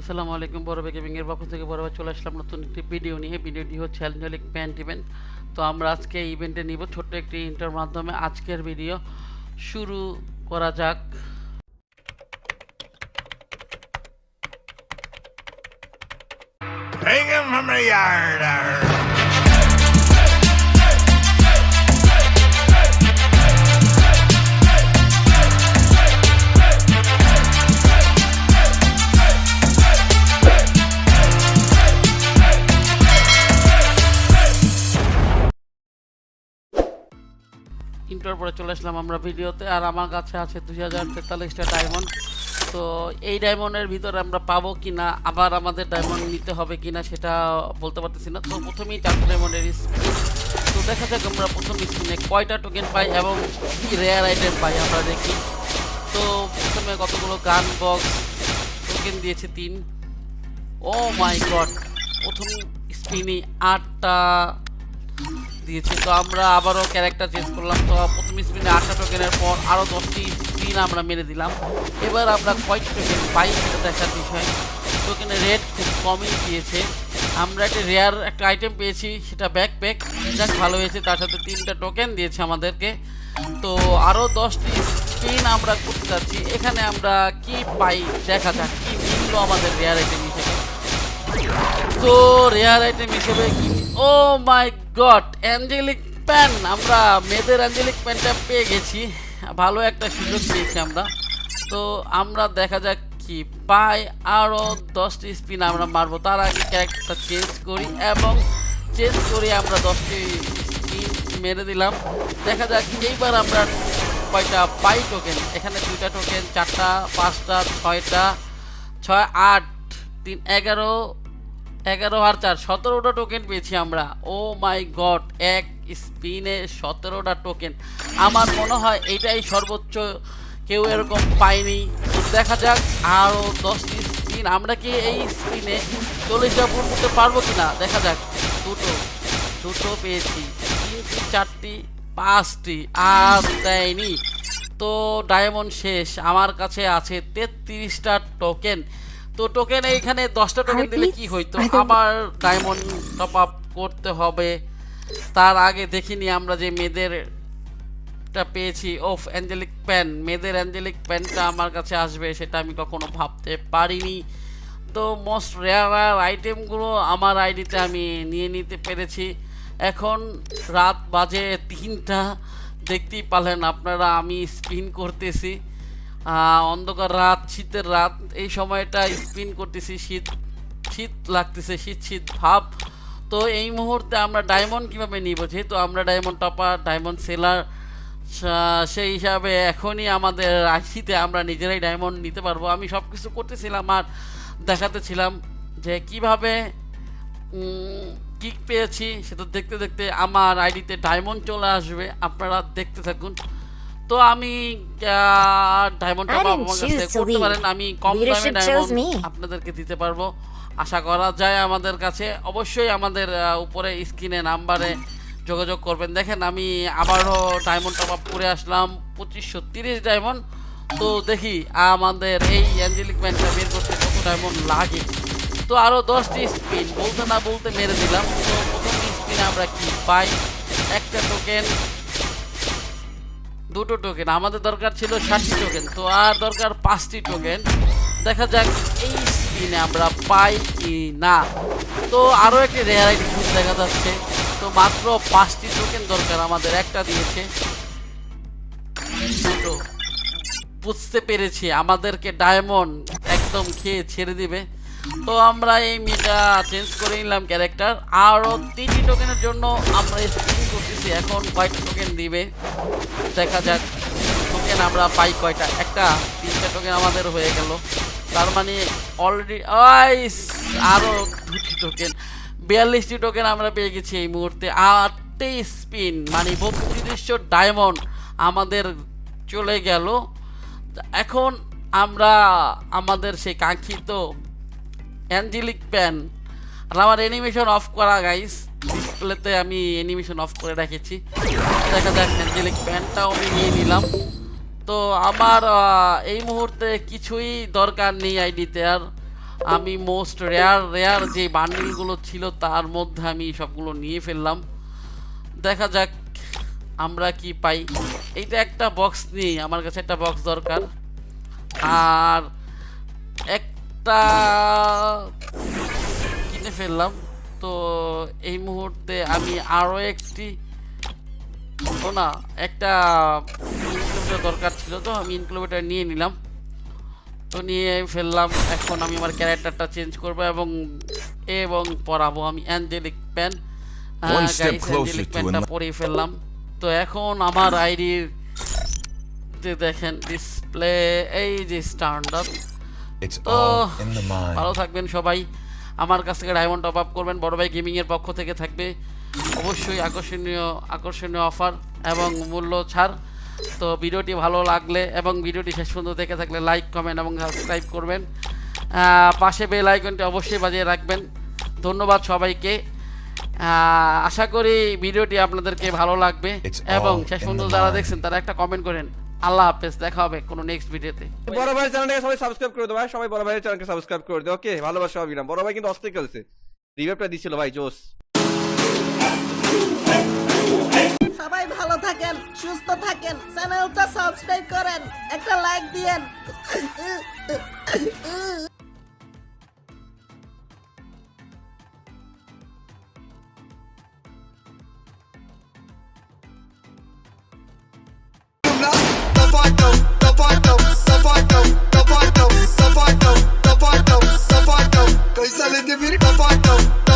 আসসালামু আলাইকুম, বড় গেমিং এর পক্ষ থেকে বড় চলে আসলাম নতুন একটি ভিডিও নিয়ে। ভিডিওটি হচ্ছে অ্যাঞ্জেলিক প্যান্ট ইভেন্ট তো আমরা আজকে ইভেন্টে নিব ছোট্ট একটি ইন্টার মাধ্যমে। আজকের ভিডিও শুরু করা যাক। Take him from the yard. Inter পরে চলে আসলাম আমরা ভিডিওতে, আর আমার কাছে আছে দুই হাজার তেতাল্লিশটা ডায়মন্ড তো এই ডায়মন্ডের ভিতরে আমরা পাবো কি না আবার আমাদের ডায়মন্ড নিতে হবে কি না সেটা বলতে পারতেছি না। তো প্রথমেই চারটে ডায়মন্ডের স্কিন তো দেখা যাক আমরা প্রথম স্কিনে কয়টা টোকেন পাই এবং কি রেয়ার আইটেম পাই আমরা দেখি। তো প্রথমে কতগুলো গান বক্স টোকেন দিয়েছে তিন। ও মাই গড প্রথম স্পিনে আটটা দিয়েছে। তো আমরা আবারও ক্যারেক্টার চেঞ্জ করলাম। তো প্রথম স্পিনে আটটা টোকেনের পর আরও দশটি স্পিন আমরা মেরে দিলাম। এবার আমরা কয়টি টোকেন পাই সেটা দেখার বিষয়। টোকেনের রেট খুব কমই দিয়েছে। আমরা একটা রেয়ার একটা আইটেম পেয়েছি, সেটা ব্যাক প্যাক যাক, ভালো হয়েছে। তার সাথে তিনটা টোকেন দিয়েছে আমাদেরকে। তো আরও দশটি স্পিন আমরা করতে যাচ্ছি। এখানে আমরা কি পাই দেখা যাক, কি মিললো আমাদের রেয়ার আইটেম হিসেবে। তো রেয়ার আইটেম হিসেবে কি? Oh my god angelic pan. আমরা মেয়েদের অ্যাঞ্জেলিক প্যানটা পেয়ে গেছি। ভালো একটা সুযোগ পেয়েছি আমরা। তো আমরা দেখা যাক কি পাই। আরও দশটি স্পিন আমরা মারবো। তার আগে ক্যারেক্টারটা চেঞ্জ করি এবং চেঞ্জ করে আমরা দশটি স্পিন মেরে দিলাম। দেখা যাক, এইবার আমরা কয়টা পাই টোকেন এখানে দুইটা টোকেন চারটা, পাঁচটা, ছয়টা, ছয়, আট, তিন, এগারো এগারো আর চার, সতেরোটা টোকেন পেয়েছি আমরা। ও মাই গড এক স্পিনে সতেরোটা টোকেন আমার মনে হয় এটাই সর্বোচ্চ, কেউ এরকম পায়নি। দেখা যাক আরও দশটি স্পিন আমরা কি এই স্পিনে চল্লিশটা পূর্ণ করতে পারব কি না দেখা যাক। দুটো দুটো পেয়েছি। তিনটি, চারটি, পাঁচটি, আর দেয়নি। তো ডায়মন্ড শেষ। আমার কাছে আছে তেত্রিশটা টোকেন তো টোকেন এইখানে দশটা টোকেন দিলে কি হইতো? আবার ডায়মন্ড টপ আপ করতে হবে। তার আগে দেখিনি আমরা যে মেয়েদের পেয়েছি। ওফ অ্যাঞ্জেলিক প্যান মেয়েদের অ্যাঞ্জেলিক প্যানটা আমার কাছে আসবে সেটা আমি কখনো ভাবতে পারিনি। তো মোস্ট রেয়ার আইটেমগুলো আমার আইডিতে আমি নিয়ে নিতে পেরেছি। এখন রাত বাজে তিনটা। দেখতেই পারলেন আপনারা আমি স্পিন করতেছি। অন্ধকার রাত, শীতের রাত, এই সময়টা স্পিন করতেছি, শীত শীত লাগতেছে, শীত শীত ভাব। তো এই মুহূর্তে আমরা ডায়মন্ড কীভাবে নিব? যেহেতু আমরা ডায়মন্ড টপার ডায়মন্ড সেলার সেই হিসাবে এখনই আমাদের আইসিতে আমরা নিজেরাই ডায়মন্ড নিতে পারব। আমি সব কিছু করতেছিলাম আর দেখাতেছিলাম যে কীভাবে কিক পেয়েছি। সেটা দেখতে দেখতে আমার আইডিতে ডায়মন্ড চলে আসবে। আপনারা দেখতে থাকুন। তো আমি ডায়মন্ড I টপ didn't আমার কাছে করতে পারেন। আমি কম দামে ডায়মন্ড আপনাদেরকে দিতে পারব। আশা করা যায় আমাদের কাছে। অবশ্যই আমাদের উপরে স্ক্রিনে নাম্বারে যোগাযোগ করবেন। দেখেন আমি আবারও ডায়মন্ড টপ আপ করে আসলাম। পঁচিশশো তিরিশ ডায়মন্ড তো দেখি আমাদের এই অ্যাঞ্জেলিক ম্যানটা বের করতে কত ডায়মন্ড লাগে। তো আরও দশটি স্পিন বলতে না বলতে মেরে দিলাম। তো প্রথম স্পিনে আমরা কি পাই? একটা টোকেন দুটো টোকেন আমাদের দরকার ছিল ষাটটি টোকেন তো আর দরকার পাঁচটি টোকেন দেখা যাক এই স্পিনে আমরা পাই কি না তো আরও একটি রেয়ার আইডি দেখা যাচ্ছে। তো মাত্র পাঁচটি টোকেন দরকার আমাদের, একটা দিয়েছে। বুঝতে পেরেছি, আমাদেরকে ডায়মন্ড একদম খেয়ে ছেড়ে দিবে। তো আমরা এই মিটা চেঞ্জ করে নিলাম ক্যারেক্টার আরও তিনটি টোকেনের জন্য আমরা স্পিন করতেছি, এখন কয়টা টোকেন দিবে? দেখা যাক। টোকেন আমরা পাই কয়টা? একটা, তিনটা টোকেন আমাদের হয়ে গেল। তার মানে অলরেডি আইস আরও দুটি টোকেন বিয়াল্লিশটি টোকেন আমরা পেয়ে গেছি এই মুহূর্তে। আটটি স্পিন মানে বত্রিশশো ডায়মন্ড আমাদের চলে গেল। এখন আমরা, আমাদের সেই কাঙ্ক্ষিত অ্যাঞ্জেলিক প্যান। আর আমার অ্যানিমেশন অফ করা গাইস ডিসপ্লেতে আমি অ্যানিমেশন অফ করে রেখেছি। দেখা যাক অ্যাঞ্জেলিক প্যানটাও আমি নিয়ে নিলাম। তো আমার এই মুহূর্তে কিছুই দরকার নেই আইডিতে, আর আমি মোস্ট রেয়ার রেয়ার যে বান্ডিলগুলো ছিল, তার মধ্যে আমি সবগুলো নিয়ে ফেললাম। দেখা যাক আমরা কি পাই। এইটা একটা বক্স নিই, আমার কাছে একটা বক্স দরকার। আর একটা কিনে ফেললাম। তো এই মুহূর্তে আমি আরও একটি ও না একটা ইনকিউবেটর দরকার ছিল তো আমি ইনকিউবেটর নিয়ে নিলাম। তো নিয়ে ফেললাম এখন আমি আমার ক্যারেক্টারটা চেঞ্জ করব এবং এবং পরাবো আমি অ্যাঞ্জেলিক প্যান অ্যাঞ্জেলিক প্যানটা পরিয়ে ফেললাম। তো এখন আমার আইডির যে দেখেন ডিসপ্লে এই যে স্ট্যান্ডার্ড It's তো all in the mind. ভালো থাকবেন সবাই। আমার কাছ থেকে ডায়মন্ড টপ আপ করবেন। বড় ভাই গেমিংয়ের পক্ষ থেকে থাকবে। অবশ্যই আকর্ষণীয় আকর্ষণীয় অফার এবং মূল্য ছাড়। তো ভিডিওটি ভালো লাগলে এবং ভিডিওটি শেষ পর্যন্ত দেখে থাকলে লাইক কমেন্ট এবং সাবস্ক্রাইব করবেন। পাশে বেল আইকনটি অবশ্যই বাজিয়ে রাখবেন। ধন্যবাদ সবাইকে। আশা করি ভিডিওটি আপনাদেরকে ভালো লাগবে এবং শেষ পর্যন্ত যারা দেখছেন তারা একটা কমেন্ট করেন। আল্লাহ হাফেজ দেখা হবে কোনো নেক্সট ভিডিওতে বড় ভাই চ্যানেলটাকে সবাই সাবস্ক্রাইব করে দেবো ভাই। সবাই বড় ভাইয়ের চ্যানেলকে সাবস্ক্রাইব করে দেবো ওকে ভালোবাসা সবাই বড় ভাই কিন্তু অস্থির খেলছে। রিভাইভটা দিছিল ভাই জোস। সবাই ভালো থাকেন সুস্থ থাকেন চ্যানেলটা সাবস্ক্রাইব করেন একটা লাইক দিয়েন। Güzel edebir kapattım.